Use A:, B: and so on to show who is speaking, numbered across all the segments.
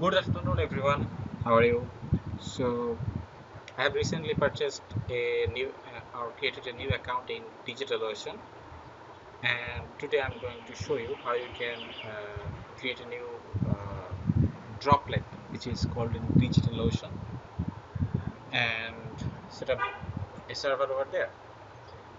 A: Good afternoon, everyone. How are you? So, I have recently purchased a new uh, or created a new account in DigitalOcean, and today I'm going to show you how you can uh, create a new uh, droplet, which is called in DigitalOcean, and set up a server over there.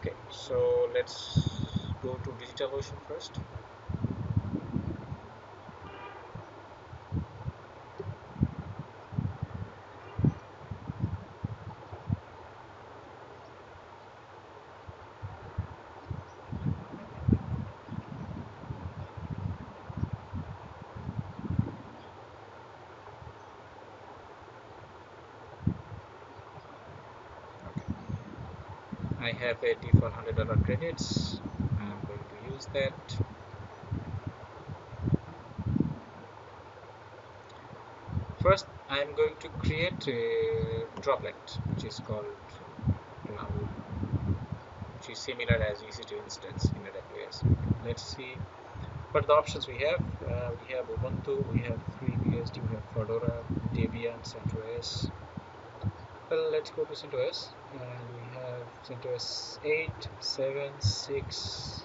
A: Okay, so let's go to DigitalOcean first. I have 8400 dollar credits. I'm going to use that. First, I am going to create a droplet, which is called now, which is similar as EC2 instance in AWS. Let's see what the options we have. Uh, we have Ubuntu, we have FreeBSD, we have Fedora, Debian, CentOS. Well, let's go to CentOS CentOS 8, 7, 6.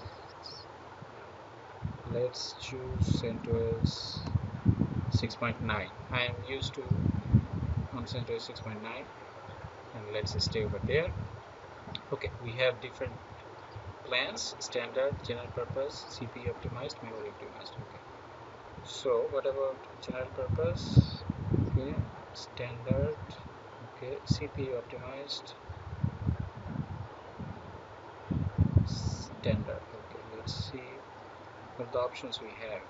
A: Let's choose CentOS 6.9. I am used to on CentOS 6.9 and let's stay over there. Okay, we have different plans standard, general purpose, CPU optimized, memory optimized. Okay, so what about general purpose? Okay, standard okay CPU optimized standard okay let's see what the options we have.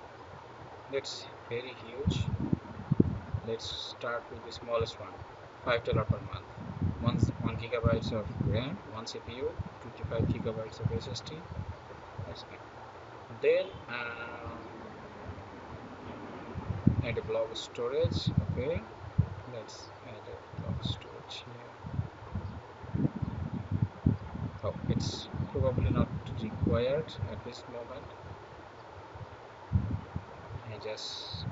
A: That's very huge. Let's start with the smallest one five dollar per month. One one gigabytes of RAM one CPU 25 gigabytes of SSD that's fine then um, add a block storage. Okay let's add a block storage here. Oh it's probably not required at this moment. I just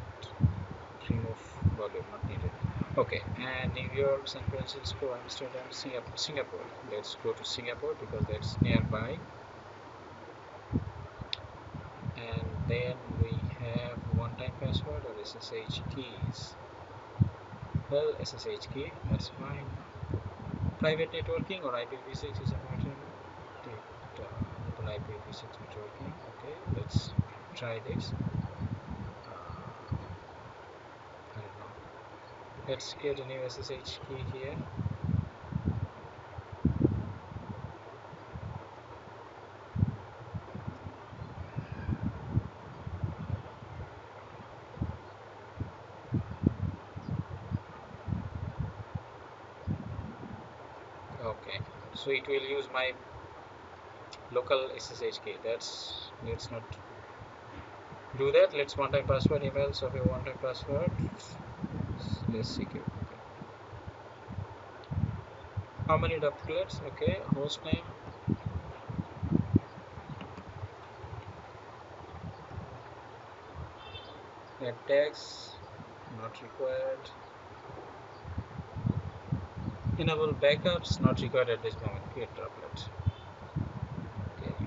A: remove volume not needed. Okay and New York San Francisco Amsterdam Singapore Singapore. Let's go to Singapore because that's nearby. And then we have one-time password or SSH keys. Well SSH key that's fine. Private networking or IPv6 is a matter IPv6 okay let's try this. Uh, I don't know. Let's create a new SSH key here. Okay so it will use my local SSH key that's let's not do that. Let's one time password emails of a one time password let's secure okay. how many droplets okay. Host name. Tags. Not required. Enable backups. Not required at this moment. Create droplet okay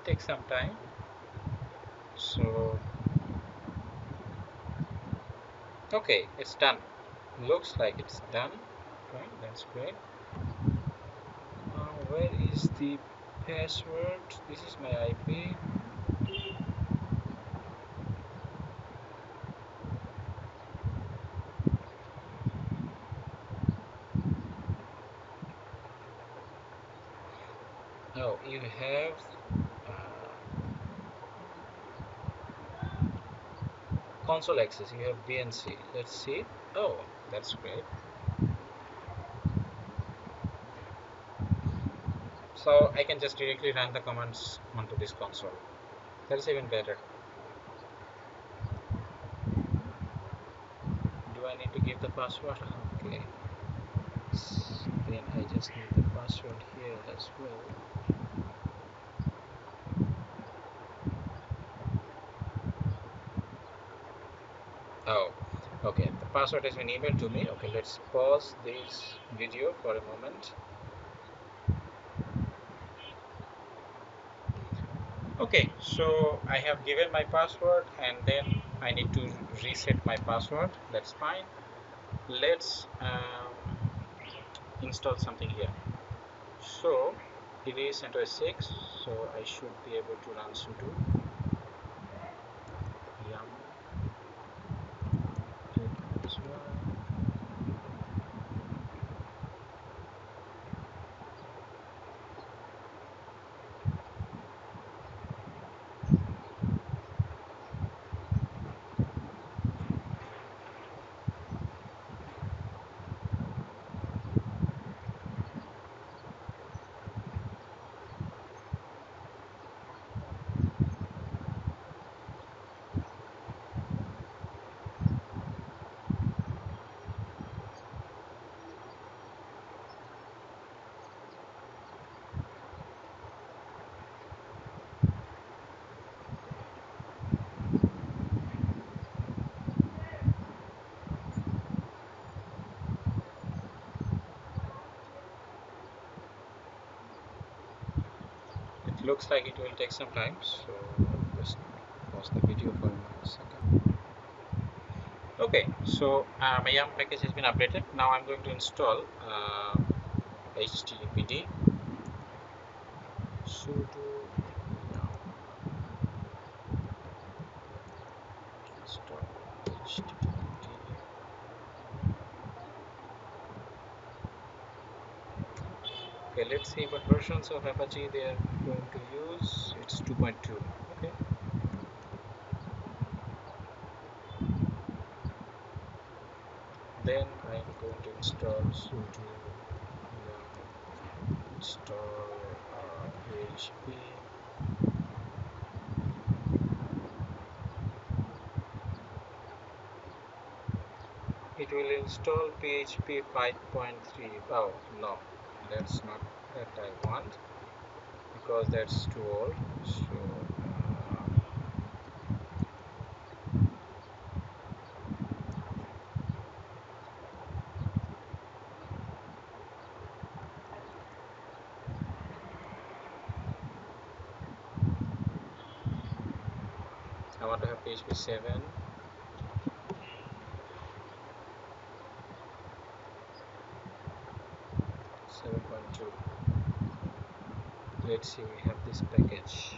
A: might take some time. So okay it's done. Looks like it's done. Right that's great. Where is the password? This is my IP oh you have uh, console access you have VNC let's see. Oh that's great. So I can just directly run the commands onto this console. That's even better. Do I need to give the password? Okay. Then I just need the password here as well oh okay. The password has been emailed to me. Okay let's pause this video for a moment. Okay so I have given my password and then I need to reset my password. That's fine. Let's um, install something here. So it is CentOS 6 so I should be able to run sudo yum looks like it will take some time so just pause the video for a second. Okay so uh, my yum package has been updated. Now I'm going to install uh, HTTPD sudo install HTTPD okay let's see what versions of Apache they are going to use. It's 2.2 okay. Then I'm going to install sudo install PHP it will install PHP 5.3 oh no that's not that I want because that's too old. So uh, I want to have PHP 7 7.2 let's see we have this package.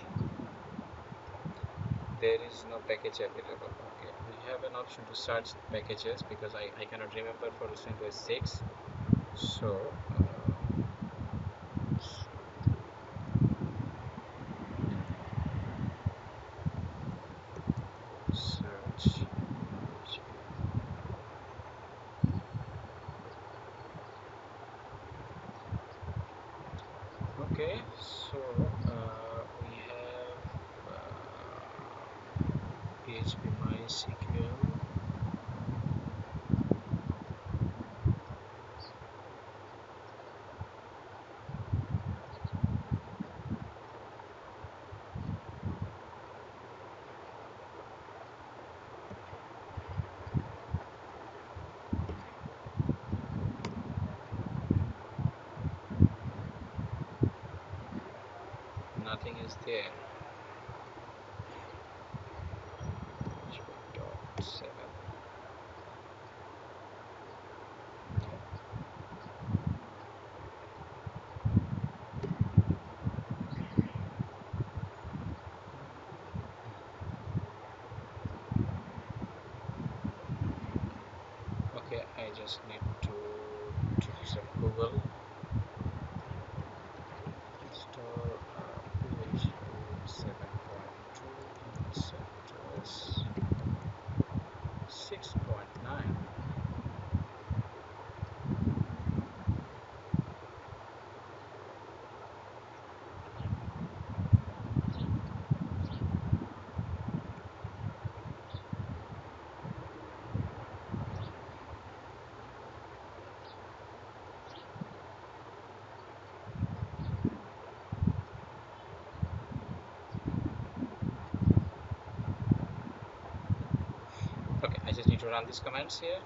A: There is no package available. Okay we have an option to search packages because I, I cannot remember for CentOS 6 so uh, search okay so uh, we have uh, PHP MySQL nothing is there. Okay I just need to to some Google to run these commands here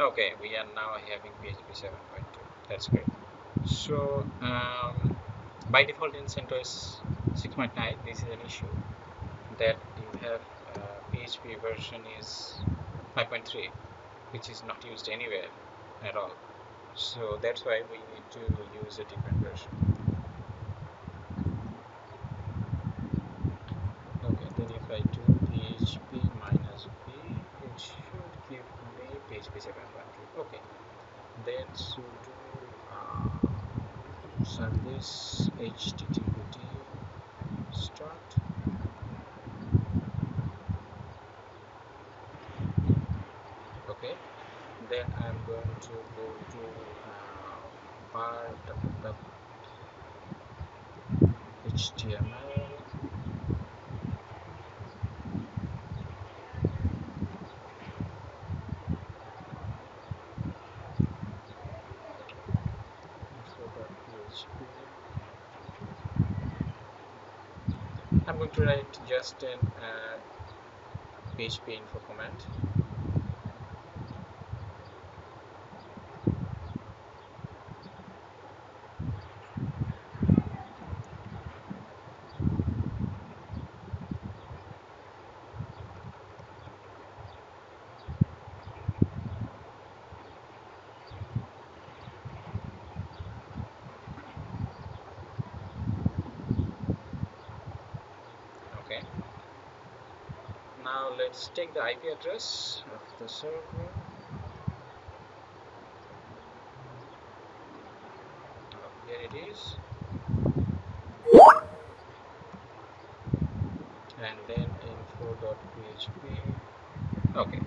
A: okay we are now having php 7.2 that's great. So um, by default in CentOS 6.9 this is an issue that you have uh, PHP version is 5.3 which is not used anywhere at all. So that's why we need to use a different version okay then if I do PHP minus v it should give me PHP 7.2 okay then sudo uh, service httpd start okay then I'm going to go to uh, part of the HTML I'm going to write just an uh, PHP info command now let's take the IP address of the server. Oh, here it is. And then info.php okay.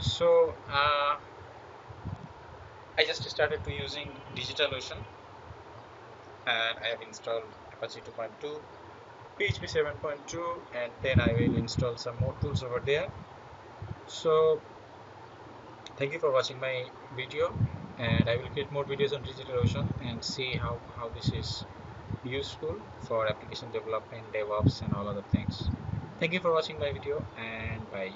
A: So uh, I just started to using DigitalOcean and I have installed Apache 2.2 PHP 7.2 and then I will install some more tools over there so thank you for watching my video and I will create more videos on DigitalOcean and see how, how this is useful for application development, DevOps and all other things. Thank you for watching my video and bye.